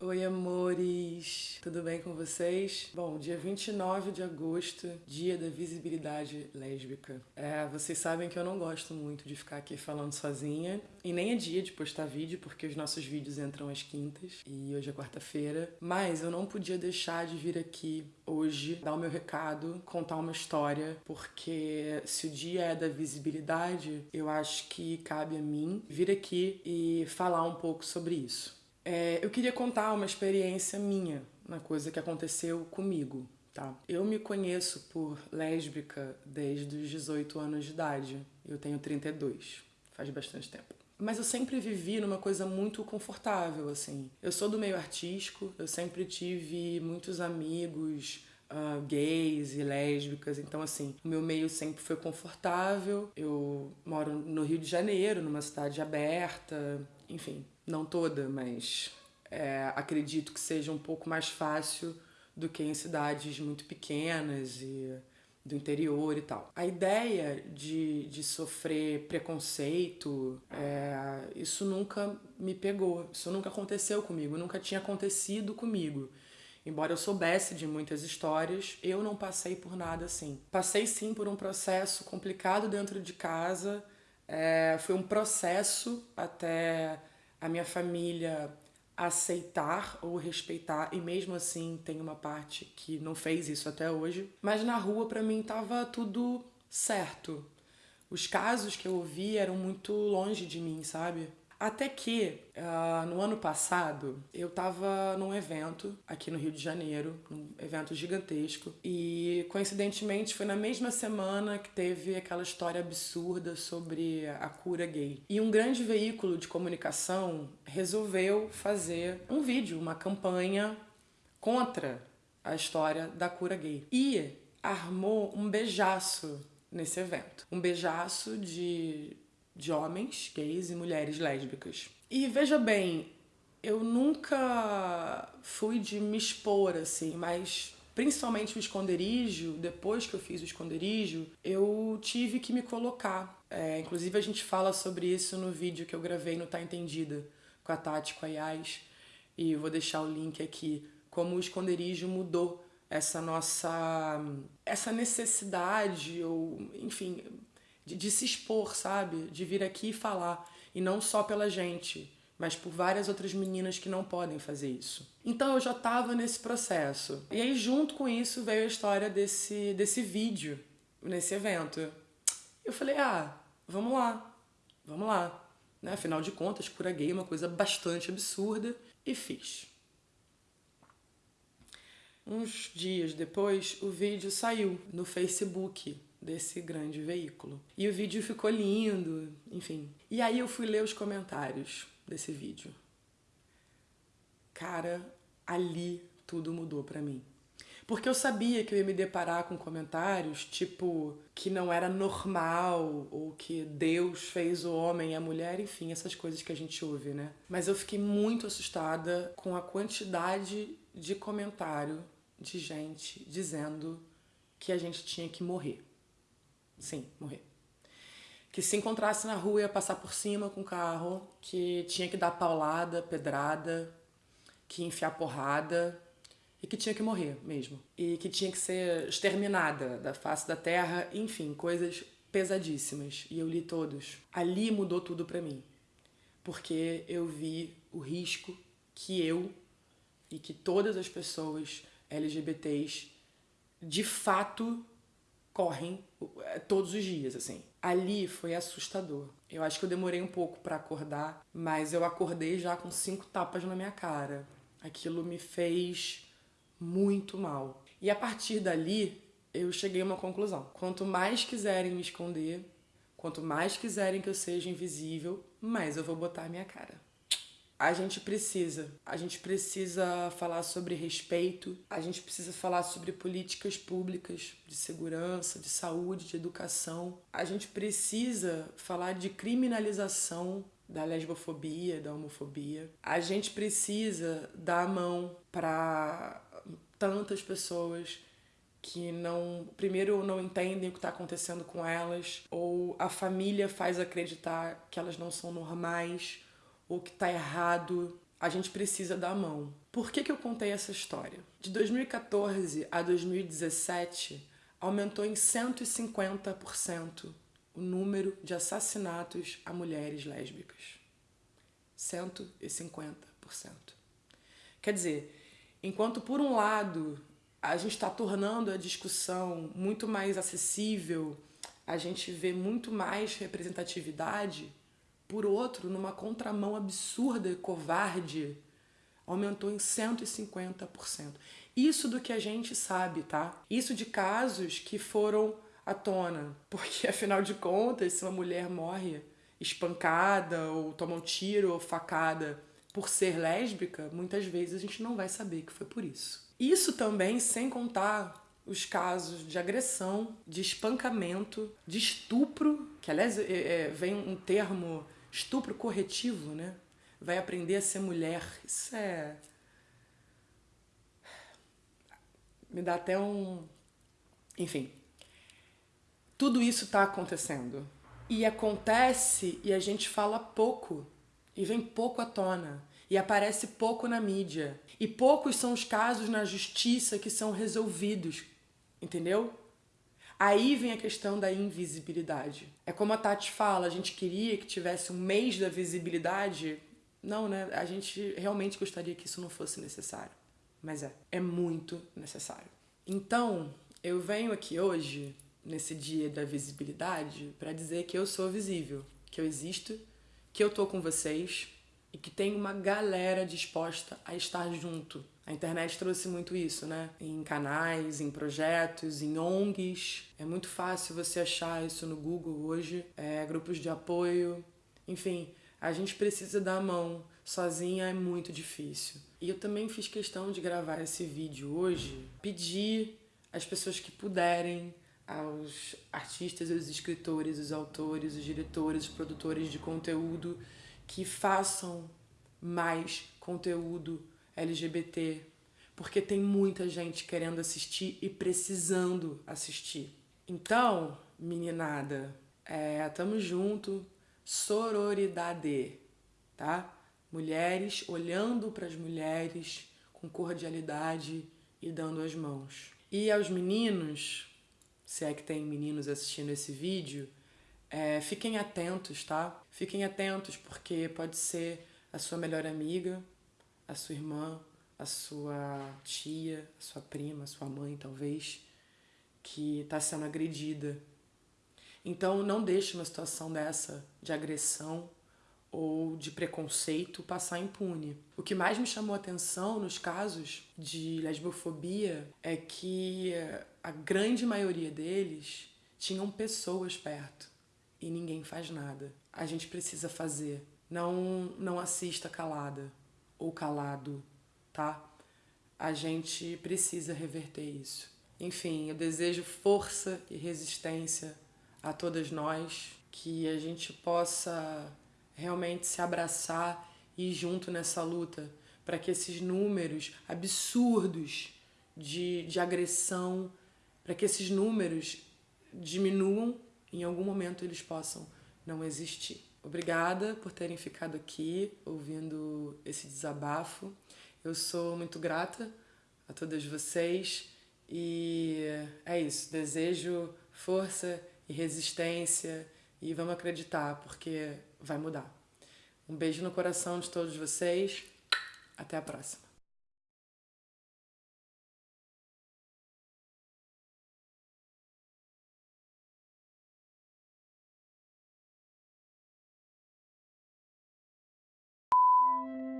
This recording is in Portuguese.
Oi, amores! Tudo bem com vocês? Bom, dia 29 de agosto, dia da visibilidade lésbica. É, vocês sabem que eu não gosto muito de ficar aqui falando sozinha, e nem é dia de postar vídeo, porque os nossos vídeos entram às quintas, e hoje é quarta-feira. Mas eu não podia deixar de vir aqui hoje, dar o meu recado, contar uma história, porque se o dia é da visibilidade, eu acho que cabe a mim vir aqui e falar um pouco sobre isso. É, eu queria contar uma experiência minha, uma coisa que aconteceu comigo, tá? Eu me conheço por lésbica desde os 18 anos de idade. Eu tenho 32, faz bastante tempo. Mas eu sempre vivi numa coisa muito confortável, assim. Eu sou do meio artístico, eu sempre tive muitos amigos uh, gays e lésbicas, então assim, o meu meio sempre foi confortável. Eu moro no Rio de Janeiro, numa cidade aberta, enfim, não toda, mas é, acredito que seja um pouco mais fácil do que em cidades muito pequenas e do interior e tal. A ideia de, de sofrer preconceito, é, isso nunca me pegou, isso nunca aconteceu comigo, nunca tinha acontecido comigo. Embora eu soubesse de muitas histórias, eu não passei por nada assim. Passei sim por um processo complicado dentro de casa, é, foi um processo até a minha família aceitar ou respeitar e mesmo assim tem uma parte que não fez isso até hoje. Mas na rua para mim tava tudo certo. Os casos que eu ouvi eram muito longe de mim, sabe? Até que, uh, no ano passado, eu tava num evento aqui no Rio de Janeiro, um evento gigantesco, e coincidentemente foi na mesma semana que teve aquela história absurda sobre a cura gay. E um grande veículo de comunicação resolveu fazer um vídeo, uma campanha contra a história da cura gay. E armou um beijaço nesse evento. Um beijaço de de homens gays e mulheres lésbicas. E veja bem, eu nunca fui de me expor assim, mas principalmente o esconderijo, depois que eu fiz o esconderijo, eu tive que me colocar. É, inclusive a gente fala sobre isso no vídeo que eu gravei no Tá Entendida com a Tati, com a Yas, e eu vou deixar o link aqui, como o esconderijo mudou essa nossa essa necessidade ou enfim de, de se expor, sabe? De vir aqui e falar. E não só pela gente, mas por várias outras meninas que não podem fazer isso. Então eu já estava nesse processo. E aí junto com isso veio a história desse, desse vídeo, nesse evento. Eu falei, ah, vamos lá, vamos lá. Né? Afinal de contas, cura gay é uma coisa bastante absurda. E fiz. Uns dias depois, o vídeo saiu no Facebook desse grande veículo. E o vídeo ficou lindo, enfim. E aí eu fui ler os comentários desse vídeo. Cara, ali tudo mudou para mim. Porque eu sabia que eu ia me deparar com comentários tipo que não era normal, ou que Deus fez o homem e a mulher, enfim, essas coisas que a gente ouve, né? Mas eu fiquei muito assustada com a quantidade de comentário de gente dizendo que a gente tinha que morrer. Sim, morrer. Que se encontrasse na rua ia passar por cima com o carro, que tinha que dar paulada, pedrada, que ia enfiar porrada e que tinha que morrer mesmo. E que tinha que ser exterminada da face da terra, enfim, coisas pesadíssimas. E eu li todos. Ali mudou tudo para mim. Porque eu vi o risco que eu e que todas as pessoas LGBTs de fato correm é, todos os dias, assim. Ali foi assustador. Eu acho que eu demorei um pouco para acordar, mas eu acordei já com cinco tapas na minha cara. Aquilo me fez muito mal. E a partir dali, eu cheguei a uma conclusão. Quanto mais quiserem me esconder, quanto mais quiserem que eu seja invisível, mais eu vou botar minha cara a gente precisa. A gente precisa falar sobre respeito, a gente precisa falar sobre políticas públicas de segurança, de saúde, de educação. A gente precisa falar de criminalização da lesbofobia, da homofobia. A gente precisa dar a mão para tantas pessoas que não, primeiro, não entendem o que está acontecendo com elas, ou a família faz acreditar que elas não são normais, ou que tá errado. a gente precisa dar a mão. Por que, que eu contei essa história? De 2014 a 2017, aumentou em 150% o número de assassinatos a mulheres lésbicas. 150%. Quer dizer, enquanto por um lado a gente está tornando a discussão muito mais acessível, a gente vê muito mais representatividade, por outro, numa contramão absurda e covarde, aumentou em 150%. Isso do que a gente sabe, tá? Isso de casos que foram à tona. Porque, afinal de contas, se uma mulher morre espancada, ou toma um tiro, ou facada por ser lésbica, muitas vezes a gente não vai saber que foi por isso. Isso também sem contar os casos de agressão, de espancamento, de estupro, que aliás é, é, vem um termo estupro corretivo, né? Vai aprender a ser mulher. Isso é. Me dá até um. Enfim. Tudo isso está acontecendo. E acontece e a gente fala pouco. E vem pouco à tona. E aparece pouco na mídia. E poucos são os casos na justiça que são resolvidos. Entendeu? Aí vem a questão da invisibilidade. É como a Tati fala, a gente queria que tivesse um mês da visibilidade. Não, né? A gente realmente gostaria que isso não fosse necessário. Mas é, é muito necessário. Então, eu venho aqui hoje, nesse dia da visibilidade, para dizer que eu sou visível, que eu existo, que eu tô com vocês e que tem uma galera disposta a estar junto a internet trouxe muito isso, né? Em canais, em projetos, em ONGs. É muito fácil você achar isso no Google hoje. É, grupos de apoio. Enfim, a gente precisa dar a mão. Sozinha é muito difícil. E eu também fiz questão de gravar esse vídeo hoje, pedir às pessoas que puderem, aos artistas, os escritores, os autores, os diretores, os produtores de conteúdo, que façam mais conteúdo LGBT, porque tem muita gente querendo assistir e precisando assistir. Então, meninada, é, tamo junto, sororidade, tá? Mulheres olhando para as mulheres com cordialidade e dando as mãos. E aos meninos, se é que tem meninos assistindo esse vídeo, é, fiquem atentos, tá? Fiquem atentos porque pode ser a sua melhor amiga, a sua irmã, a sua tia, a sua prima, a sua mãe, talvez, que está sendo agredida. Então, não deixe uma situação dessa de agressão ou de preconceito passar impune. O que mais me chamou a atenção nos casos de lesbofobia é que a grande maioria deles tinham pessoas perto e ninguém faz nada. A gente precisa fazer. Não, não assista calada ou calado, tá? A gente precisa reverter isso. Enfim, eu desejo força e resistência a todas nós, que a gente possa realmente se abraçar e ir junto nessa luta para que esses números absurdos de, de agressão, para que esses números diminuam, em algum momento eles possam não existir. Obrigada por terem ficado aqui ouvindo esse desabafo. Eu sou muito grata a todas vocês e é isso. Desejo força e resistência e vamos acreditar porque vai mudar. Um beijo no coração de todos vocês. Até a próxima. Bye.